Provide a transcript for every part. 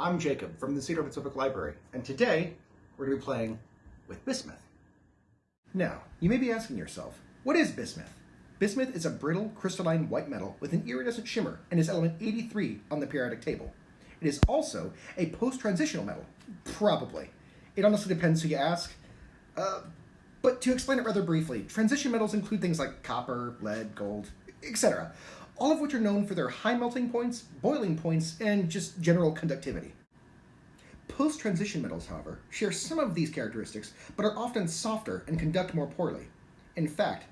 I'm Jacob from the Cedar Public Library, and today we're going to be playing with bismuth. Now, you may be asking yourself, what is bismuth? Bismuth is a brittle, crystalline white metal with an iridescent shimmer and is element 83 on the periodic table. It is also a post-transitional metal. Probably. It honestly depends who you ask. Uh, but to explain it rather briefly, transition metals include things like copper, lead, gold, etc., all of which are known for their high melting points, boiling points, and just general conductivity. Post-transition metals, however, share some of these characteristics, but are often softer and conduct more poorly. In fact,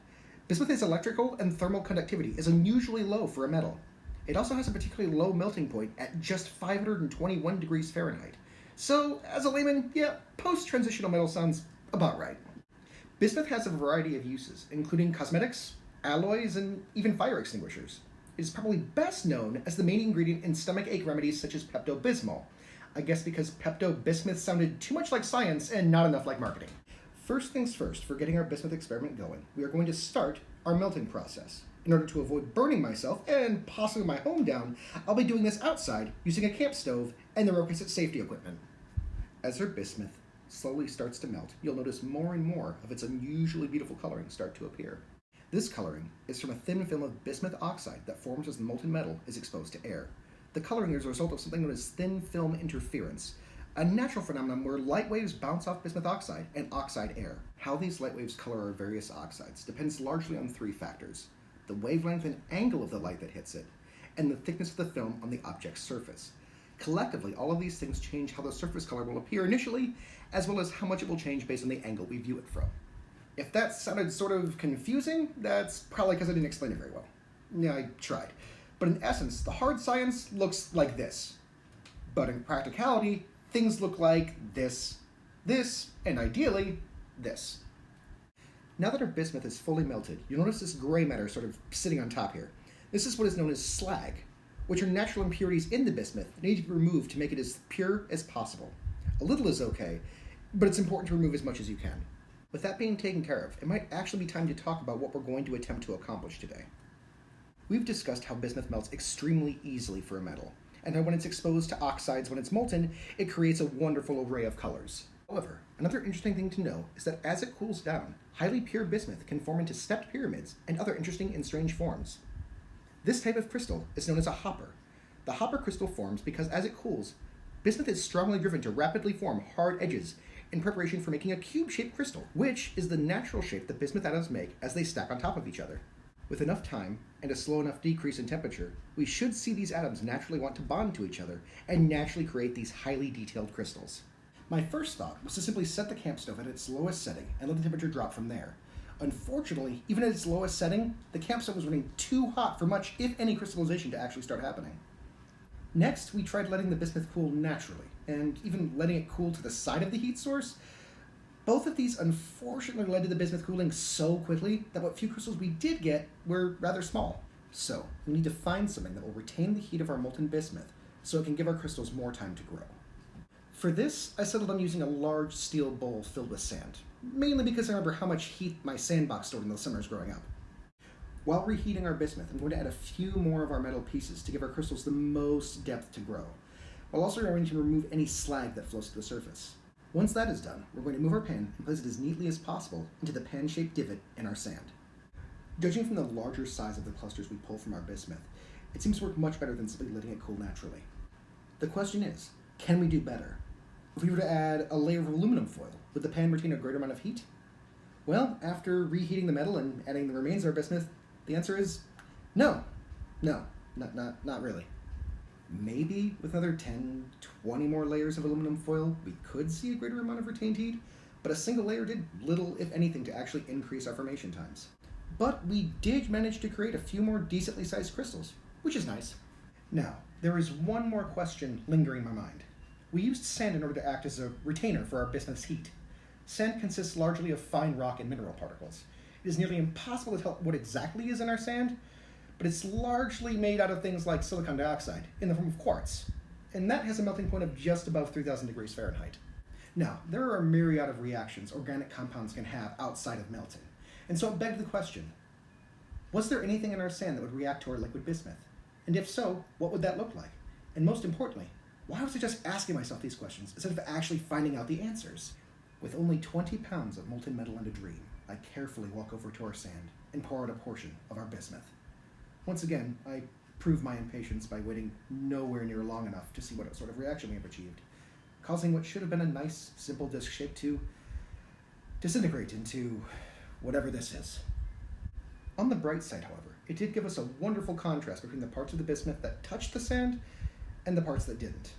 bismuth's electrical and thermal conductivity is unusually low for a metal. It also has a particularly low melting point at just 521 degrees Fahrenheit. So, as a layman, yeah, post-transitional metal sounds about right. Bismuth has a variety of uses, including cosmetics, alloys, and even fire extinguishers. It is probably best known as the main ingredient in stomach ache remedies such as Pepto-Bismol. I guess because Pepto-Bismuth sounded too much like science and not enough like marketing. First things first, for getting our bismuth experiment going, we are going to start our melting process. In order to avoid burning myself and possibly my home down, I'll be doing this outside using a camp stove and the requisite safety equipment. As our bismuth slowly starts to melt, you'll notice more and more of its unusually beautiful coloring start to appear. This coloring is from a thin film of bismuth oxide that forms as the molten metal is exposed to air. The coloring is a result of something known as thin film interference, a natural phenomenon where light waves bounce off bismuth oxide and oxide air. How these light waves color our various oxides depends largely on three factors the wavelength and angle of the light that hits it, and the thickness of the film on the object's surface. Collectively, all of these things change how the surface color will appear initially, as well as how much it will change based on the angle we view it from. If that sounded sort of confusing, that's probably because I didn't explain it very well. Yeah, I tried. But in essence, the hard science looks like this. But in practicality, things look like this, this, and ideally, this. Now that our bismuth is fully melted, you'll notice this gray matter sort of sitting on top here. This is what is known as slag, which are natural impurities in the bismuth that need to be removed to make it as pure as possible. A little is okay, but it's important to remove as much as you can. With that being taken care of, it might actually be time to talk about what we're going to attempt to accomplish today. We've discussed how bismuth melts extremely easily for a metal, and how when it's exposed to oxides when it's molten, it creates a wonderful array of colors. However, another interesting thing to know is that as it cools down, highly pure bismuth can form into stepped pyramids and other interesting and strange forms. This type of crystal is known as a hopper. The hopper crystal forms because as it cools, bismuth is strongly driven to rapidly form hard edges in preparation for making a cube-shaped crystal, which is the natural shape that bismuth atoms make as they stack on top of each other. With enough time and a slow enough decrease in temperature, we should see these atoms naturally want to bond to each other and naturally create these highly detailed crystals. My first thought was to simply set the camp stove at its lowest setting and let the temperature drop from there. Unfortunately, even at its lowest setting, the camp stove was running too hot for much, if any, crystallization to actually start happening. Next, we tried letting the bismuth cool naturally, and even letting it cool to the side of the heat source. Both of these unfortunately led to the bismuth cooling so quickly that what few crystals we did get were rather small. So, we need to find something that will retain the heat of our molten bismuth so it can give our crystals more time to grow. For this, I settled on using a large steel bowl filled with sand, mainly because I remember how much heat my sandbox stored in the summers growing up. While reheating our bismuth, I'm going to add a few more of our metal pieces to give our crystals the most depth to grow, while also remembering to remove any slag that flows to the surface. Once that is done, we're going to move our pan and place it as neatly as possible into the pan-shaped divot in our sand. Judging from the larger size of the clusters we pull from our bismuth, it seems to work much better than simply letting it cool naturally. The question is, can we do better? If we were to add a layer of aluminum foil, would the pan retain a greater amount of heat? Well, after reheating the metal and adding the remains of our bismuth, the answer is no. No, not, not, not really. Maybe with another 10, 20 more layers of aluminum foil, we could see a greater amount of retained heat, but a single layer did little, if anything, to actually increase our formation times. But we did manage to create a few more decently sized crystals, which is nice. Now, there is one more question lingering in my mind. We used sand in order to act as a retainer for our bismuth's heat. Sand consists largely of fine rock and mineral particles. It is nearly impossible to tell what exactly is in our sand, but it's largely made out of things like silicon dioxide in the form of quartz, and that has a melting point of just above 3000 degrees Fahrenheit. Now, there are a myriad of reactions organic compounds can have outside of melting, and so it begged the question, was there anything in our sand that would react to our liquid bismuth? And if so, what would that look like? And most importantly, Why was I just asking myself these questions instead of actually finding out the answers? With only 20 pounds of molten metal and a dream, I carefully walk over to our sand and pour out a portion of our bismuth. Once again, I prove my impatience by waiting nowhere near long enough to see what sort of reaction we have achieved, causing what should have been a nice, simple disc shape to disintegrate into whatever this is. On the bright side, however, it did give us a wonderful contrast between the parts of the bismuth that touched the sand and the parts that didn't.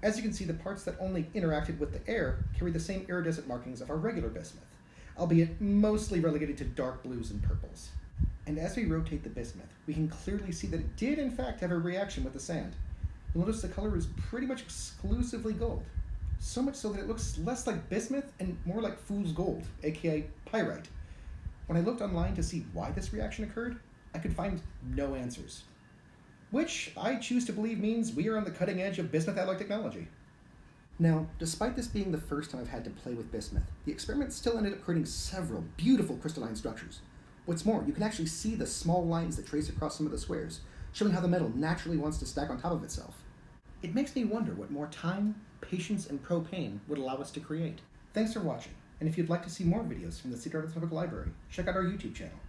As you can see, the parts that only interacted with the air carry the same iridescent markings of our regular bismuth, albeit mostly relegated to dark blues and purples. And as we rotate the bismuth, we can clearly see that it did in fact have a reaction with the sand. You'll notice the color is pretty much exclusively gold. So much so that it looks less like bismuth and more like fool's gold, aka pyrite. When I looked online to see why this reaction occurred, I could find no answers. Which I choose to believe means we are on the cutting edge of bismuth alloy technology. Now, despite this being the first time I've had to play with bismuth, the experiment still ended up creating several beautiful crystalline structures. What's more, you can actually see the small lines that trace across some of the squares, showing how the metal naturally wants to stack on top of itself. It makes me wonder what more time, patience, and propane would allow us to create. Thanks for watching, and if you'd like to see more videos from the Cedar Public Library, check out our YouTube channel.